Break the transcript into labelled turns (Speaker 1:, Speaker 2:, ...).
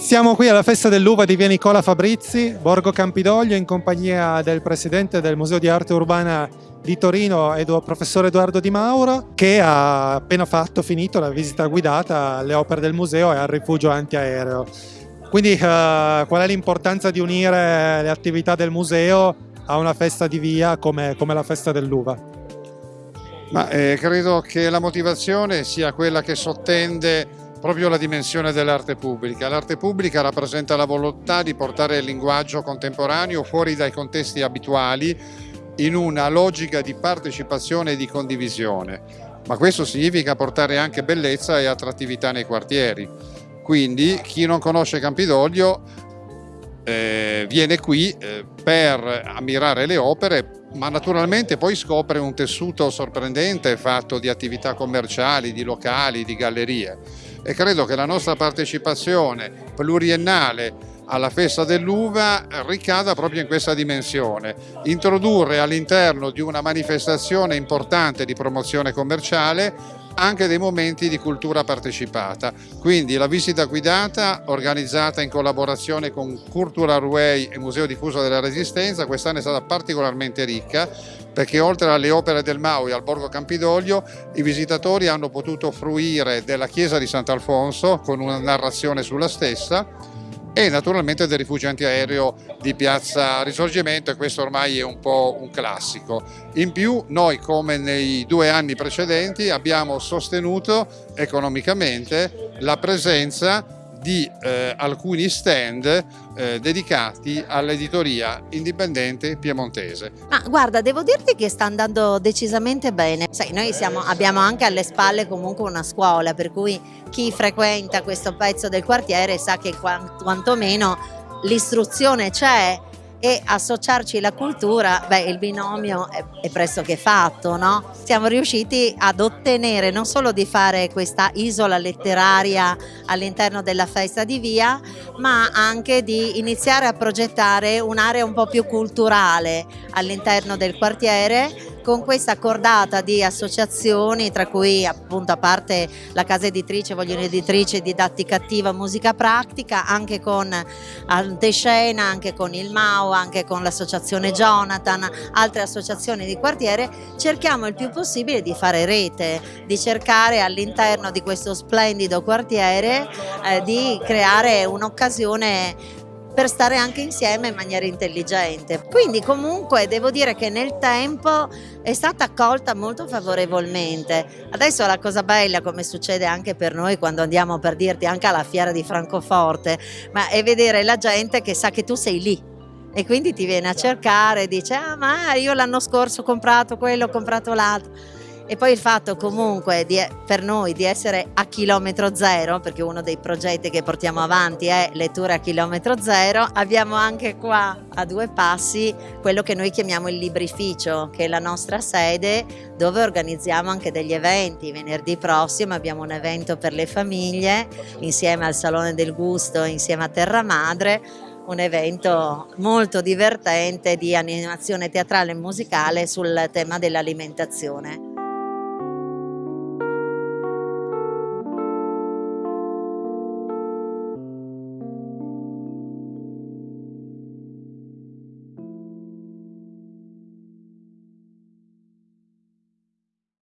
Speaker 1: Siamo qui alla festa dell'uva di via Nicola Fabrizi, Borgo Campidoglio, in compagnia del presidente del Museo di Arte Urbana di Torino, edu professor Edoardo Di Mauro, che ha appena fatto, finito la visita guidata alle opere del museo e al rifugio antiaereo. Quindi uh, qual è l'importanza di unire le attività del museo a una festa di via come, come la festa dell'uva?
Speaker 2: Ma eh, credo che la motivazione sia quella che sottende proprio la dimensione dell'arte pubblica. L'arte pubblica rappresenta la volontà di portare il linguaggio contemporaneo fuori dai contesti abituali in una logica di partecipazione e di condivisione, ma questo significa portare anche bellezza e attrattività nei quartieri. Quindi chi non conosce Campidoglio eh, viene qui eh, per ammirare le opere ma naturalmente poi scopre un tessuto sorprendente fatto di attività commerciali, di locali, di gallerie e credo che la nostra partecipazione pluriennale alla festa dell'uva ricada proprio in questa dimensione, introdurre all'interno di una manifestazione importante di promozione commerciale anche dei momenti di cultura partecipata. Quindi la visita guidata organizzata in collaborazione con Cultural Way e Museo Diffuso della Resistenza quest'anno è stata particolarmente ricca perché oltre alle opere del Maui al Borgo Campidoglio i visitatori hanno potuto fruire della chiesa di Sant'Alfonso con una narrazione sulla stessa e naturalmente del rifugio antiaereo di Piazza Risorgimento e questo ormai è un po' un classico. In più noi come nei due anni precedenti abbiamo sostenuto economicamente la presenza di eh, alcuni stand eh, dedicati all'editoria indipendente piemontese.
Speaker 3: Ma guarda, devo dirti che sta andando decisamente bene. Sai, noi siamo, abbiamo anche alle spalle comunque una scuola, per cui chi frequenta questo pezzo del quartiere sa che quantomeno l'istruzione c'è e associarci alla cultura, beh il binomio è, è pressoché fatto, no? Siamo riusciti ad ottenere non solo di fare questa isola letteraria all'interno della festa di via, ma anche di iniziare a progettare un'area un po' più culturale all'interno del quartiere con questa cordata di associazioni tra cui appunto a parte la casa editrice Vogliono Editrice Didattica Attiva Musica Pratica anche con Antescena, anche con il MAU, anche con l'associazione Jonathan, altre associazioni di quartiere cerchiamo il più possibile di fare rete, di cercare all'interno di questo splendido quartiere eh, di creare un'occasione per stare anche insieme in maniera intelligente. Quindi comunque devo dire che nel tempo è stata accolta molto favorevolmente. Adesso la cosa bella, come succede anche per noi quando andiamo per dirti anche alla fiera di Francoforte, ma è vedere la gente che sa che tu sei lì e quindi ti viene a cercare dice ah ma io l'anno scorso ho comprato quello, ho comprato l'altro e poi il fatto comunque di, per noi di essere a chilometro zero, perché uno dei progetti che portiamo avanti è letture a chilometro zero, abbiamo anche qua a due passi quello che noi chiamiamo il librificio, che è la nostra sede dove organizziamo anche degli eventi. Venerdì prossimo abbiamo un evento per le famiglie insieme al Salone del Gusto, insieme a Terra Madre, un evento molto divertente di animazione teatrale e musicale sul tema dell'alimentazione.